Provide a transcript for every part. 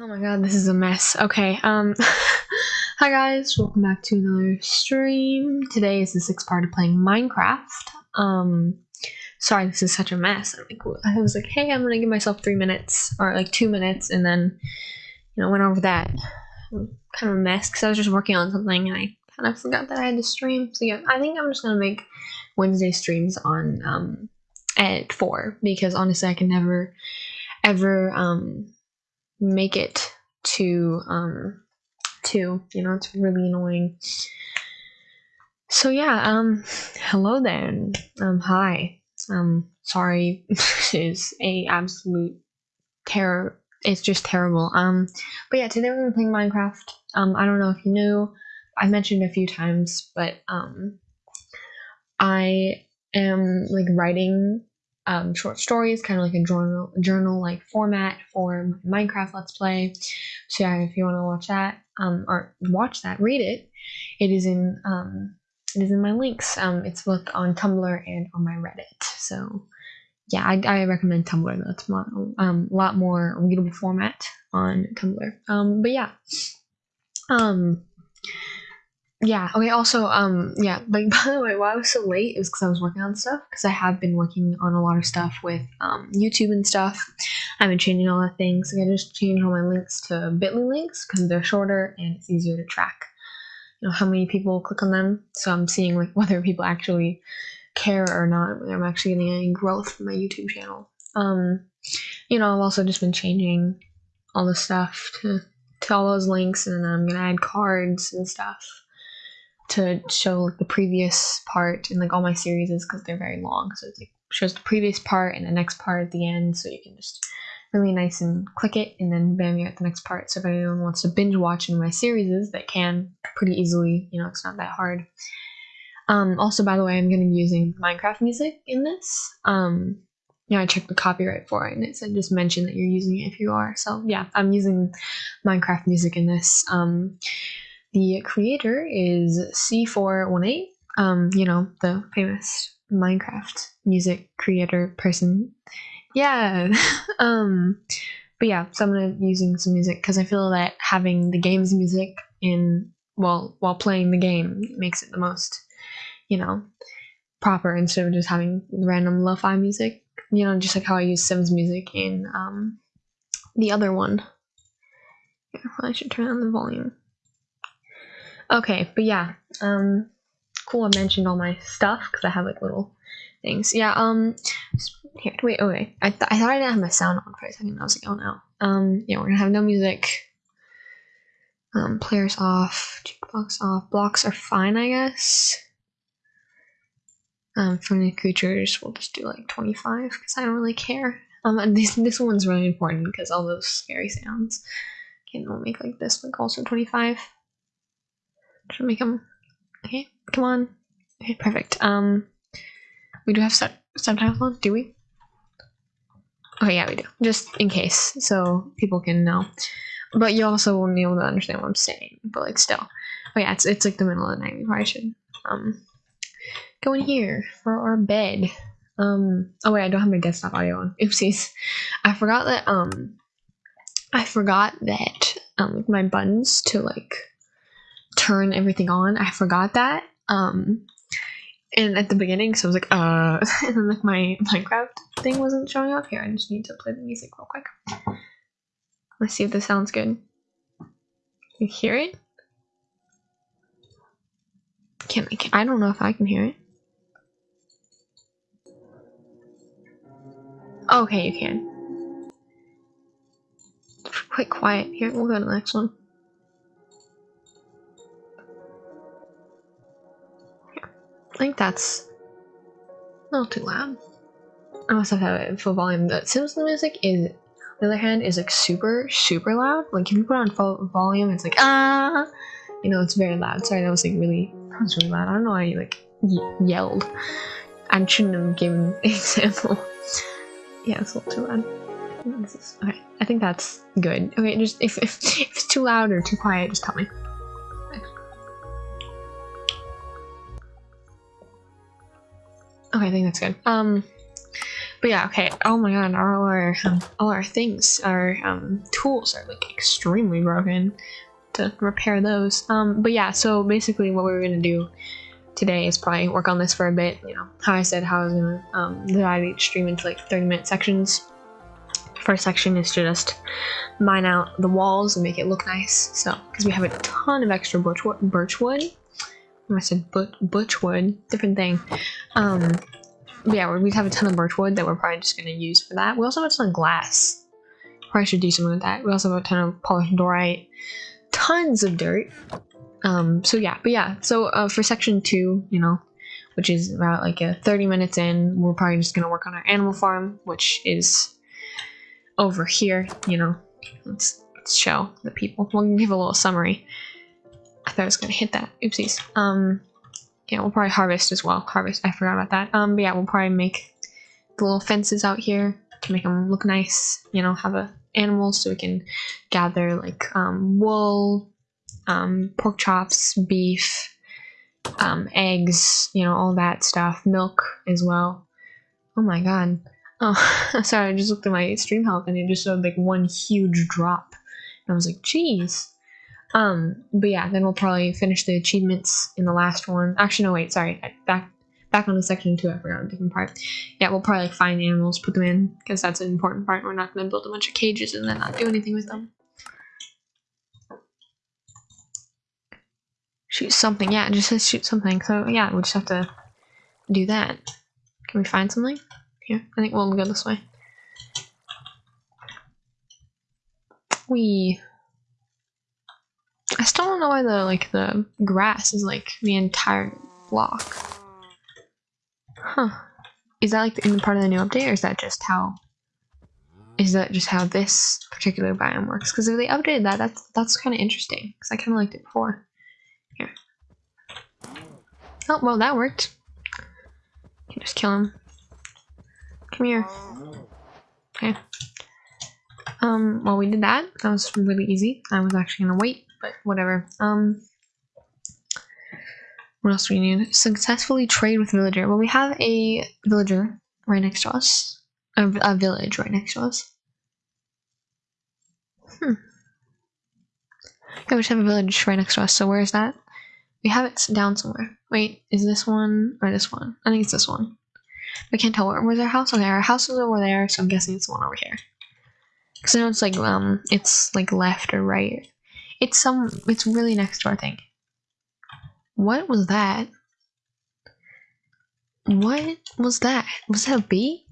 Oh my god, this is a mess. Okay, um, hi guys, welcome back to another stream. Today is the sixth part of playing Minecraft. Um, sorry, this is such a mess. I'm like, I was like, hey, I'm gonna give myself three minutes, or like two minutes, and then, you know, went over that. Kind of a mess, because I was just working on something, and I kind of forgot that I had to stream. So yeah, I think I'm just gonna make Wednesday streams on, um, at 4, because honestly, I can never, ever, um, make it to um to you know it's really annoying. So yeah um hello then. Um hi. Um sorry. This is a absolute terror it's just terrible. Um but yeah today we're playing minecraft. Um i don't know if you knew i mentioned a few times but um i am like writing um, short stories, kind of like a journal journal like format for Minecraft Let's Play. So yeah, if you want to watch that um, or watch that, read it. It is in um, it is in my links. Um, it's both on Tumblr and on my Reddit. So yeah, I, I recommend Tumblr. That's a um, lot more readable format on Tumblr. Um, but yeah, um, yeah okay also um yeah like by the way why i was so late is because i was working on stuff because i have been working on a lot of stuff with um youtube and stuff. I've been changing all the things like i just changed all my links to bitly links because they're shorter and it's easier to track you know how many people click on them. So i'm seeing like whether people actually care or not whether i'm actually getting any growth from my youtube channel. Um you know i've also just been changing all the stuff to to all those links and then i'm gonna add cards and stuff to show like the previous part in like all my series because they're very long. So it like shows the previous part and the next part at the end, so you can just really nice and click it and then bam you're at the next part. So if anyone wants to binge watch in my series, that can pretty easily. You know, it's not that hard. Um, also, by the way, I'm going to be using Minecraft music in this. Um, yeah, I checked the copyright for it, and it said just mention that you're using it if you are. So yeah, I'm using Minecraft music in this. Um, the creator is C418, um, you know, the famous Minecraft music creator person. Yeah. um, but yeah, so I'm gonna using some music because I feel that having the game's music in while while playing the game makes it the most, you know, proper instead of just having random lo-fi music. You know, just like how I use Sims music in um the other one. Yeah, I should turn on the volume. Okay, but yeah, um, cool. I mentioned all my stuff because I have like little things. Yeah. Um. Here, wait. Okay. I th I thought I didn't have my sound on for a second. I was like, oh no. Um. Yeah, we're gonna have no music. Um. Players off. Jukebox off. Blocks are fine, I guess. Um. Friendly creatures, we'll just do like twenty five because I don't really care. Um. And this this one's really important because all those scary sounds. Okay, we'll make like this like also twenty five. Should we come? Okay, come on. Okay, perfect. Um, we do have sub subtitles on, do we? Okay, yeah, we do. Just in case, so people can know. But you also won't be able to understand what I'm saying. But like, still. Oh yeah, it's it's like the middle of the night. We probably should um go in here for our bed. Um. Oh wait, I don't have my desktop audio on. Oopsies. I forgot that. Um. I forgot that um my buttons to like turn everything on. I forgot that. Um, and at the beginning, so I was like, uh, and then like my Minecraft thing wasn't showing up here. I just need to play the music real quick. Let's see if this sounds good. You hear it? Can I? Can, I don't know if I can hear it. Okay, you can. Quite quiet here. We'll go to the next one. Think that's not too loud. I must have it full volume. The Sims music is, on the other hand, is like super, super loud. Like if you put on full volume, it's like ah, you know, it's very loud. Sorry, that was like really, that was really loud. I don't know why you like yelled. I shouldn't have given example. yeah, it's a little too loud. Is, okay, I think that's good. Okay, just if, if, if it's too loud or too quiet, just tell me. Okay, I think that's good. Um, but yeah, okay. Oh my god, all our um, all our things, our um, tools are like extremely broken. To repair those. Um, but yeah, so basically, what we are gonna do today is probably work on this for a bit. You know, how I said how I was gonna um, divide each stream into like 30 minute sections. First section is to just mine out the walls and make it look nice. So, because we have a ton of extra birch birch wood. I said but butch wood, different thing. Um, yeah, we have a ton of birch wood that we're probably just gonna use for that. We also have a ton of glass. Probably should do something with that. We also have a ton of polished diorite, tons of dirt. Um, so yeah, but yeah, so uh, for section two, you know, which is about like a 30 minutes in, we're probably just gonna work on our animal farm, which is over here, you know. Let's, let's show the people. We'll give a little summary. I thought I was gonna hit that. Oopsies. Um, yeah, we'll probably harvest as well. Harvest. I forgot about that. Um, but yeah, we'll probably make the little fences out here to make them look nice. You know, have a animals so we can gather like um, wool, um, pork chops, beef, um, eggs. You know, all that stuff. Milk as well. Oh my god. Oh, sorry. I just looked at my stream health and it just showed like one huge drop. And I was like, geez. Um, but yeah, then we'll probably finish the achievements in the last one. Actually, no, wait, sorry. Back back on the section two, I forgot a different part. Yeah, we'll probably like, find animals, put them in, because that's an important part. We're not going to build a bunch of cages and then not do anything with them. Shoot something. Yeah, it just says shoot something. So yeah, we'll just have to do that. Can we find something? Here, I think we'll go this way. We I still don't know why the like the grass is like the entire block. Huh. Is that like in the part of the new update or is that just how is that just how this particular biome works? Because if they updated that, that's that's kind of interesting. Because I kind of liked it before. Here. Oh, well, that worked. Can just kill him. Come here. Okay. Um, well, we did that. That was really easy. I was actually gonna wait but whatever. Um, what else do we need? Successfully trade with villager. Well, we have a villager right next to us. A, a village right next to us. Hmm. Yeah, we have a village right next to us. So where is that? We have it down somewhere. Wait, is this one or this one? I think it's this one. I can't tell where. Where's our house? Okay, our house is over there, so I'm guessing it's the one over here. Because I know it's like um, it's like left or right it's some. It's really next door thing. What was that? What was that? Was that a bee?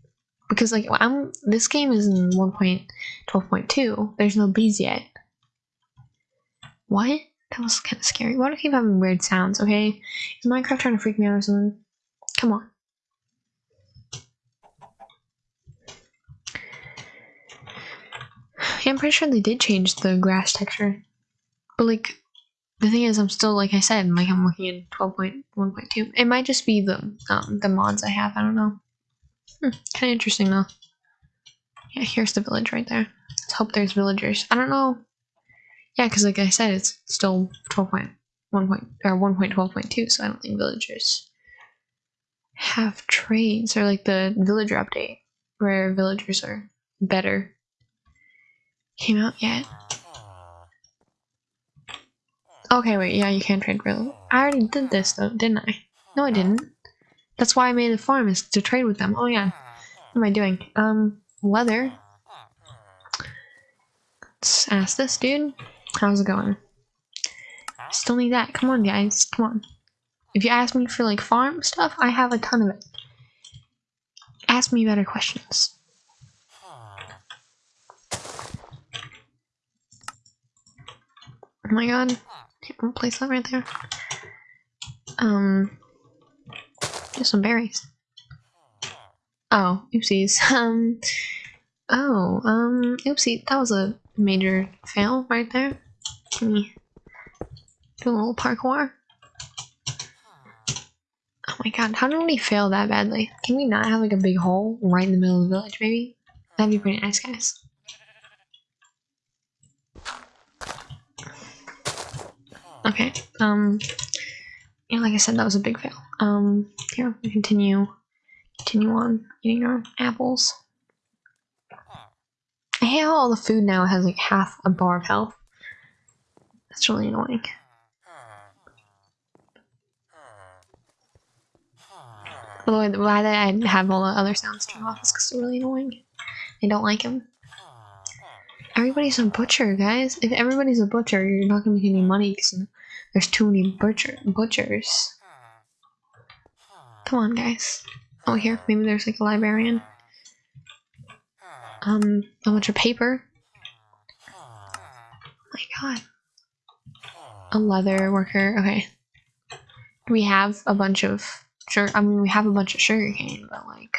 Because like I'm. This game is in 1.12.2. There's no bees yet. What? That was kind of scary. Why do I keep having weird sounds? Okay, is Minecraft trying to freak me out or something? Come on. Yeah, I'm pretty sure they did change the grass texture. But like the thing is I'm still like I said, like I'm looking at 12.1.2. It might just be the um the mods I have, I don't know. Hmm, kinda interesting though. Yeah, here's the village right there. Let's hope there's villagers. I don't know. Yeah, because like I said, it's still 12.1 point or 1.12.2, so I don't think villagers have trades or like the villager update where villagers are better came out yet. Okay, wait, yeah, you can trade real. I already did this though, didn't I? No, I didn't. That's why I made a farm, is to trade with them. Oh yeah. What am I doing? Um, leather. Let's ask this dude. How's it going? Still need that. Come on, guys. Come on. If you ask me for like farm stuff, I have a ton of it. Ask me better questions. Oh my god. We'll place that right there. Um, just some berries. Oh, oopsies. Um, oh, um, oopsie, that was a major fail right there. Can we do a little parkour? Oh my god, how did we fail that badly? Can we not have like a big hole right in the middle of the village, maybe? That'd be pretty nice, guys. Okay. Um. Yeah, like I said, that was a big fail. Um. Here we continue. continue on eating our apples. I hate how all the food now has like half a bar of health. That's really annoying. By the way, why I have all the other sounds turned off is because they're really annoying. I don't like them. Everybody's a butcher, guys. If everybody's a butcher, you're not gonna make any money because there's too many butcher butchers. Come on, guys. Oh, here, maybe there's like a librarian. Um, a bunch of paper. Oh my god. A leather worker. Okay. We have a bunch of sure. I mean, we have a bunch of sugar cane, but like,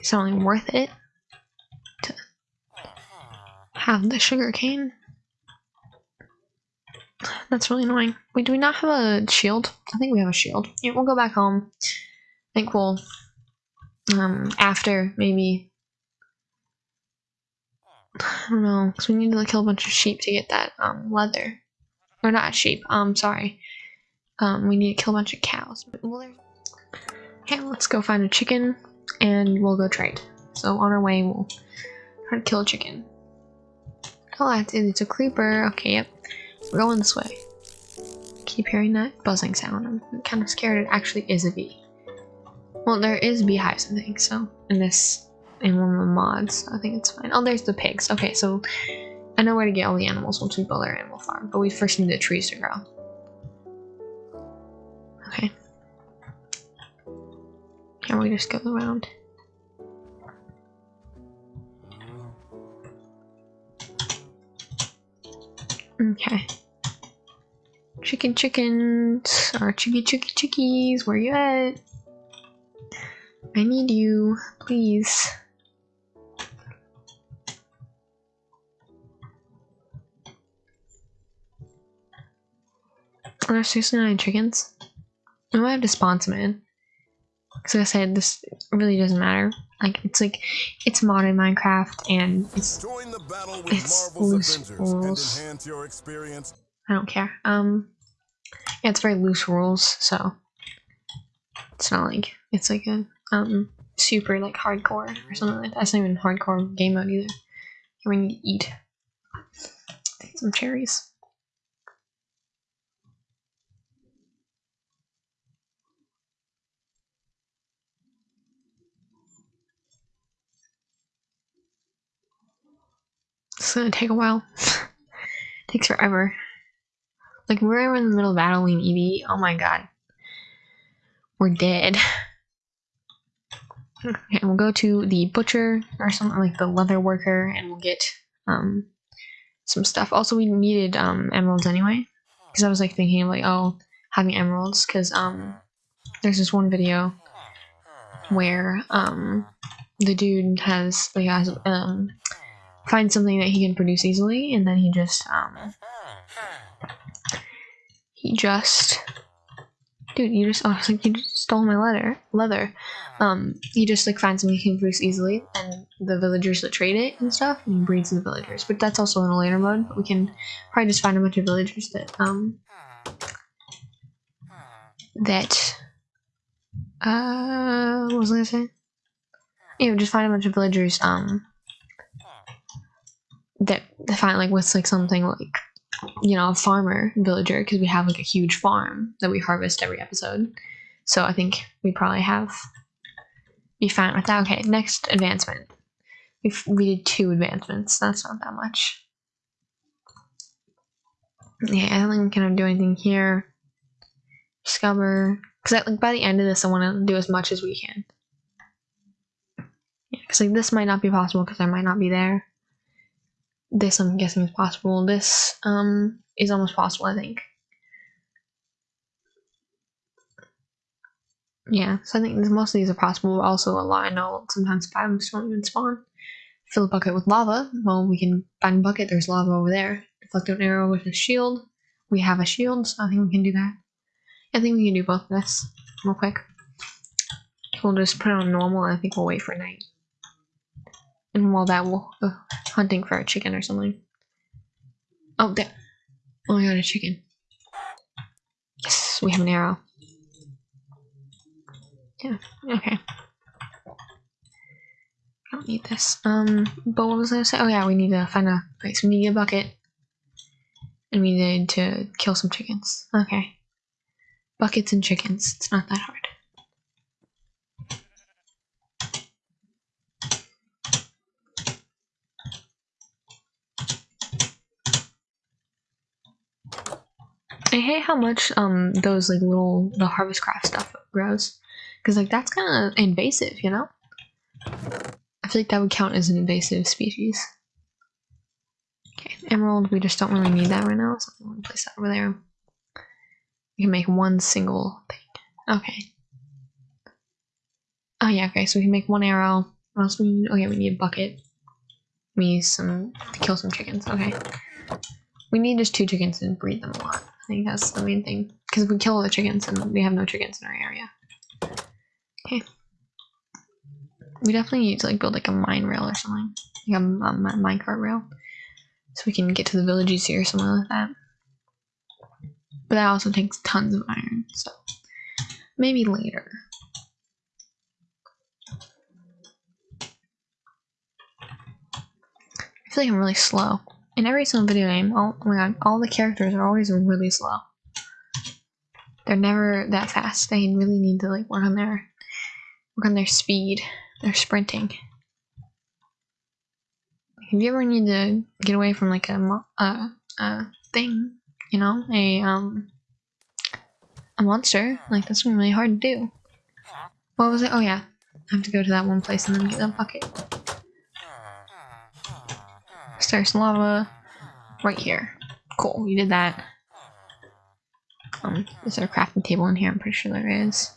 it's not really worth it have the sugar cane. That's really annoying. Wait, do we not have a shield? I think we have a shield. Yeah, we'll go back home. I think we'll, um, after maybe, I don't know, because we need to kill a bunch of sheep to get that, um, leather. Or not sheep, um, sorry. Um, we need to kill a bunch of cows. Okay, let's go find a chicken and we'll go trade. So on our way, we'll try to kill a chicken. Oh, it's a creeper. Okay, yep. We're going this way. Keep hearing that buzzing sound. I'm kind of scared it actually is a bee. Well, there is beehives, I think, so in this, in one of the mods, so I think it's fine. Oh, there's the pigs. Okay, so I know where to get all the animals once we build our animal farm, but we first need the trees to grow. Okay. Can we just go around? Okay. Chicken chickens, or chicky chicky chickies, where you at? I need you, please. Are there seriously nine chickens? I might have to spawn some in. Because like I said, this really doesn't matter. Like, it's like, it's modern Minecraft, and it's, it's loose rules. I don't care. Um, yeah, it's very loose rules, so it's not like, it's like a, um, super, like, hardcore or something like that. It's not even hardcore game mode either. We need to eat. Some cherries. It's gonna take a while. Takes forever. Like we're in the middle of battling Eevee. Oh my god. We're dead. Okay, we'll go to the butcher or something like the leather worker and we'll get um some stuff. Also we needed um emeralds anyway. Because I was like thinking of like, oh, having emeralds, because um there's this one video where um the dude has like has um find something that he can produce easily, and then he just um he just dude you just oh like you just stole my leather leather. Um he just like finds something he can produce easily and the villagers that trade it and stuff and he breeds the villagers. But that's also in a later mode. We can probably just find a bunch of villagers that um that uh what was i gonna say? Yeah just find a bunch of villagers um that the find like with like something like you know a farmer villager because we have like a huge farm that we harvest every episode. So i think we probably have be fine with that. Okay next advancement. We we did two advancements. That's not that much. Yeah i don't think we can do anything here. Discover because like by the end of this i want to do as much as we can. Yeah because like this might not be possible because i might not be there this I'm guessing is possible. This um is almost possible, I think. Yeah, so I think most of these are possible. Also, a lot I know sometimes spams don't even spawn. Fill a bucket with lava. Well, we can find a bucket. There's lava over there. Deflect an arrow with a shield. We have a shield, so I think we can do that. I think we can do both of this real quick. We'll just put it on normal. I think we'll wait for night. And while that, we'll go hunting for a chicken or something. Oh, there. Oh, I got a chicken. Yes, we have an arrow. Yeah, okay. I don't need this. Um, but what was I gonna say? Oh yeah, we need to find a, so we need a bucket. And we need to kill some chickens. Okay. Buckets and chickens. It's not that hard. I hate how much um those like little the harvest craft stuff grows, because like that's kind of invasive, you know. I feel like that would count as an invasive species. Okay, emerald. We just don't really need that right now, so I'm gonna place that over there. We can make one single thing. Okay. Oh yeah. Okay, so we can make one arrow. What else we need? Oh yeah, we need a bucket. We need some to kill some chickens. Okay. We need just two chickens and breed them a lot. I think that's the main thing. Because we kill all the chickens, and we have no chickens in our area. Okay. We definitely need to like build like a mine rail or something. Like a, a minecart rail. So we can get to the villages here or something like that. But that also takes tons of iron, so maybe later. I feel like I'm really slow. In every single video game, oh, oh my god, all the characters are always really slow. They're never that fast. They really need to like work on their work on their speed, their sprinting. If you ever need to get away from like a a, a thing, you know, a um a monster, like that's really hard to do. What was it? Oh yeah, I have to go to that one place and then get that bucket. There's lava right here. Cool, we did that. Um, is there a crafting table in here? I'm pretty sure there is.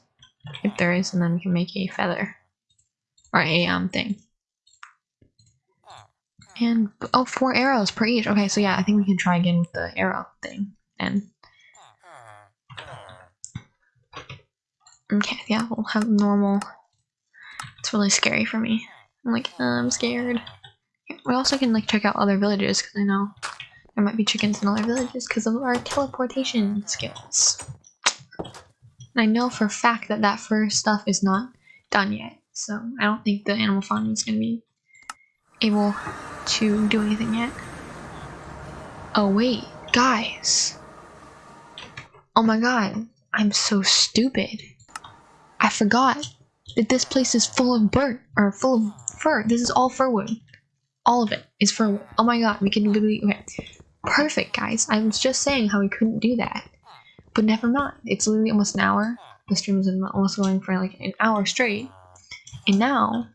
If there is, and then we can make a feather. Or a, um, thing. And, oh, four arrows per each. Okay, so yeah, I think we can try again with the arrow thing. And, okay, yeah, we'll have normal. It's really scary for me. I'm like, uh, I'm scared. We also can like check out other villages because I know there might be chickens in other villages because of our teleportation skills. And I know for a fact that that first stuff is not done yet, so I don't think the animal farm is going to be able to do anything yet. Oh wait, guys. Oh my god, I'm so stupid. I forgot that this place is full of burnt, or full of fur. This is all fir wood. All of it is for. Oh my god, we can literally, okay. Perfect, guys. I was just saying how we couldn't do that. But never mind. It's literally almost an hour. The stream is almost going for like an hour straight. And now,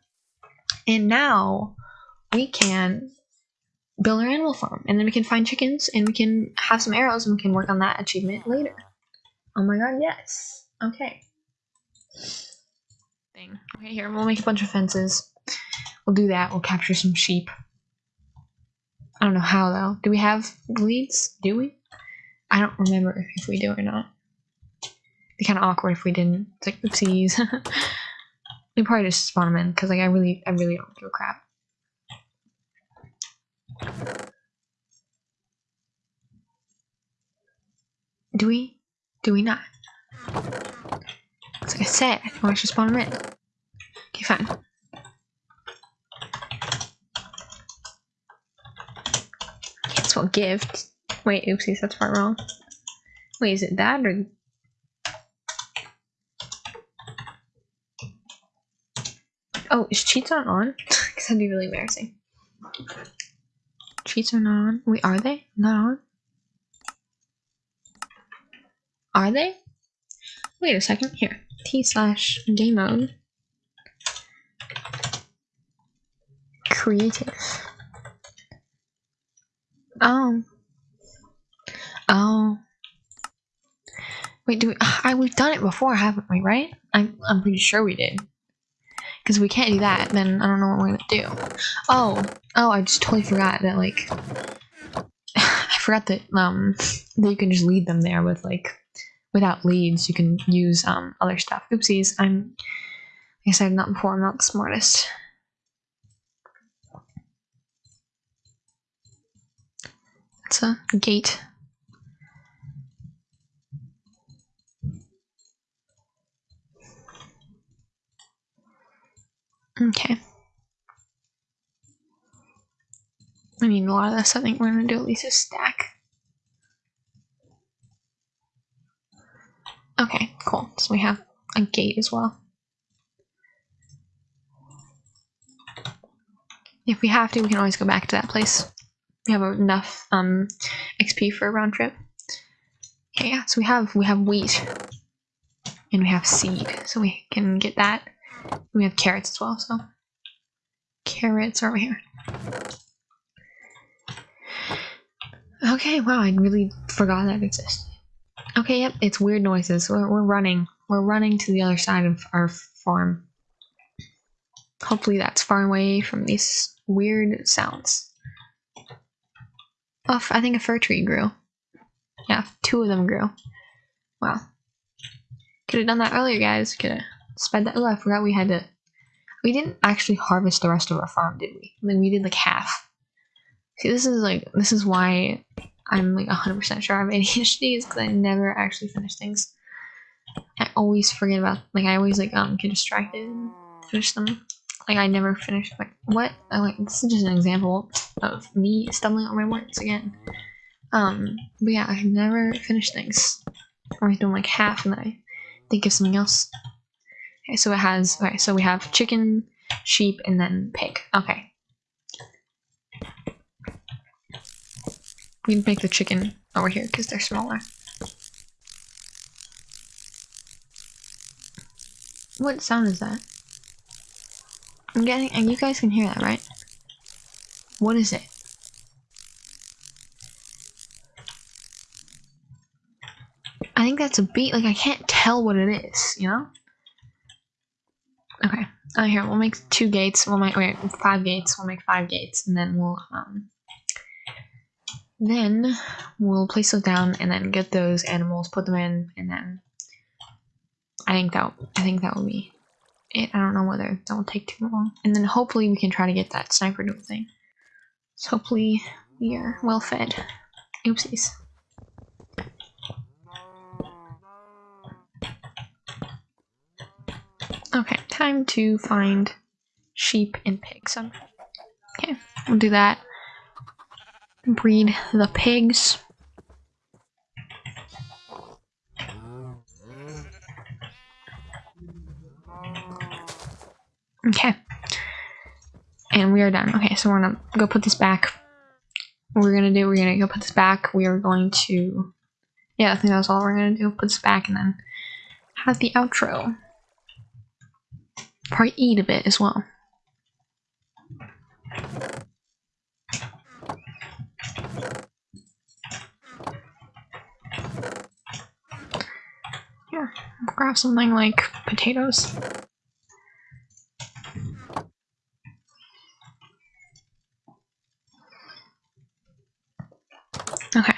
and now, we can build our animal farm. And then we can find chickens and we can have some arrows and we can work on that achievement later. Oh my god, yes. Okay. Thing. Okay, here, we'll make a bunch of fences. We'll do that. We'll capture some sheep. I don't know how though. Do we have leads? Do we? I don't remember if we do or not. It'd be kind of awkward if we didn't. It's like oopsies. we probably just spawn them in because like I really, I really don't give a crap. Do we? Do we not? It's like I said, I want to spawn them in. Okay, fine. Gift. Wait, oopsies, that's part wrong. Wait, is it that or? Oh, is cheats on on? Because that'd be really embarrassing. Cheats are not on. Wait, are they? Not on? Are they? Wait a second. Here. T slash game mode. Creative. Oh. Oh. Wait, do we, I we've done it before, haven't we, right? I'm I'm pretty sure we did. Because we can't do that, then I don't know what we're gonna do. Oh, oh, I just totally forgot that like I forgot that um that you can just lead them there with like without leads you can use um other stuff. Oopsies, I'm like I said not before, I'm not the smartest. It's a gate. Okay. I need a lot of this. I think we're going to do at least a stack. Okay, cool. So we have a gate as well. If we have to, we can always go back to that place. We have enough um, XP for a round trip. Okay, yeah, so we have we have wheat and we have seed, so we can get that. We have carrots as well, so carrots are over here. Okay, wow, I really forgot that existed. Okay, yep, it's weird noises. We're, we're running. We're running to the other side of our farm. Hopefully that's far away from these weird sounds. Oh, I think a fir tree grew. Yeah, two of them grew. Wow. Could have done that earlier, guys. Could have sped that. Oh, I forgot we had to. We didn't actually harvest the rest of our farm, did we? Like, we did like half. See, this is like, this is why I'm like 100% sure I have ADHD is because I never actually finish things. I always forget about, like, I always like um get distracted and finish them. Like, I never finish, like, what? Oh, like, this is just an example of me stumbling on my words again. Um, but yeah, I never finish things. Or always doing like half and then I think of something else. Okay, so it has, okay, so we have chicken, sheep, and then pig. Okay. We can make the chicken over here because they're smaller. What sound is that? I'm getting, and you guys can hear that, right? What is it? I think that's a beat. Like, I can't tell what it is, you know? Okay. Oh, here, we'll make two gates. We'll make, wait, five gates. We'll make five gates, and then we'll, um, then we'll place those down and then get those animals, put them in, and then I think that, I think that will be it. I don't know whether that will take too long. And then hopefully we can try to get that sniper duel thing. So hopefully we are well fed. Oopsies. Okay, time to find sheep and pigs. Okay, we'll do that. Breed the pigs. Okay. And we are done. Okay, so we're gonna go put this back. What we're gonna do, we're gonna go put this back. We are going to, yeah, I think that's all we're gonna do. Put this back and then have the outro. Probably eat a bit as well. Here, grab something like potatoes. Okay.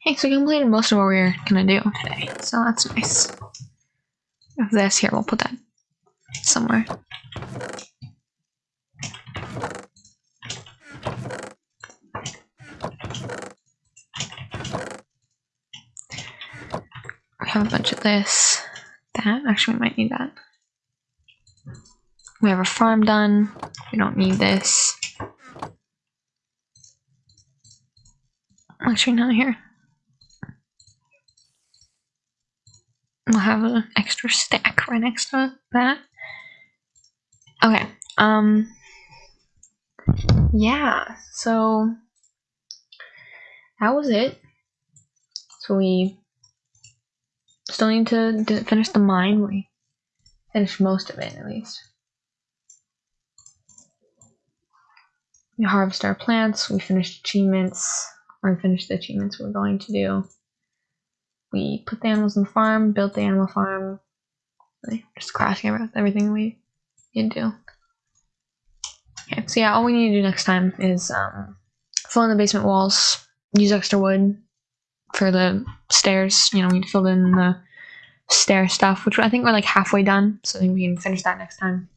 Hey, so we completed most of what we are gonna do today, so that's nice this. Here, we'll put that somewhere. We have a bunch of this. That, actually we might need that. We have a farm done. We don't need this. Actually, not here. We'll have an extra stack right next to that. Okay. Um. Yeah. So that was it. So we still need to finish the mine. We finished most of it at least. We harvest our plants. We finished achievements. Or finished the achievements we're going to do we put the animals in the farm, built the animal farm, just crashing everything we need to do. Okay, so yeah, all we need to do next time is um, fill in the basement walls, use extra wood for the stairs. You know, we filled in the stair stuff, which I think we're like halfway done, so I think we can finish that next time.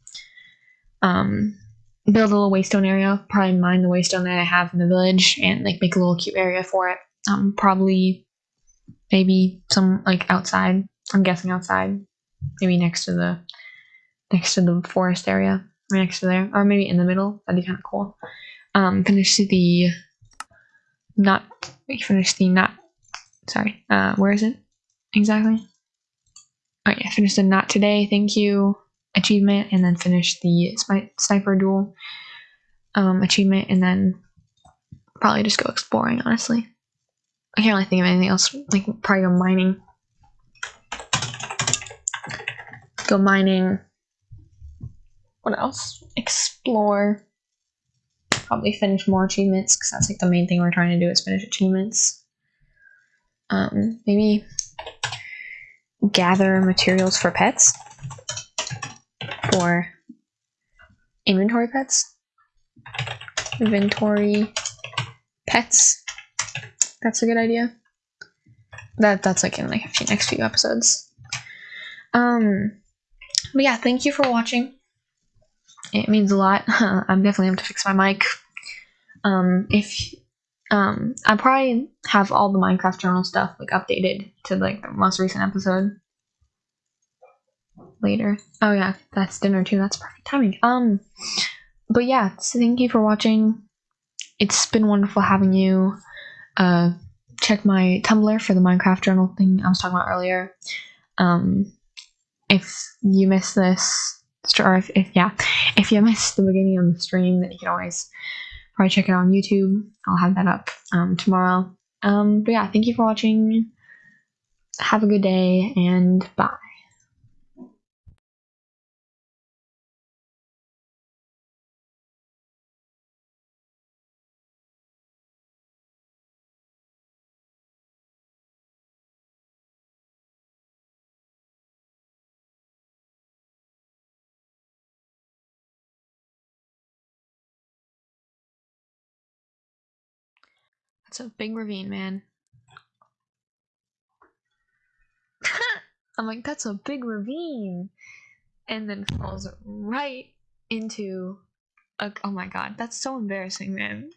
Um, build a little waystone area, probably mine the waystone that I have in the village, and like make a little cute area for it. Um, probably maybe some like outside. I'm guessing outside, maybe next to the next to the forest area, right next to there, or maybe in the middle. That'd be kind of cool. um, finish the not finish the not sorry uh where is it exactly oh yeah finish the not today thank you achievement and then finish the sniper duel um achievement and then probably just go exploring honestly i can't really think of anything else like probably go mining go mining what else explore probably finish more achievements because that's like the main thing we're trying to do is finish achievements. Um, maybe gather materials for pets for inventory pets. Inventory pets. That's a good idea. That that's like in like next few episodes. Um, but yeah, thank you for watching. It means a lot. I'm definitely have to fix my mic. Um, if um, I probably have all the Minecraft journal stuff like updated to like the most recent episode later. Oh yeah, that's dinner too. That's perfect timing. Um, but yeah, so thank you for watching. It's been wonderful having you. Uh, check my Tumblr for the Minecraft journal thing I was talking about earlier. Um, if you missed this, or if, if yeah, if you missed the beginning of the stream, then you can always probably check it out on YouTube. I'll have that up um, tomorrow. Um, but yeah, thank you for watching. Have a good day and bye. That's a big ravine, man. I'm like, that's a big ravine. And then falls right into a, oh my god, that's so embarrassing, man.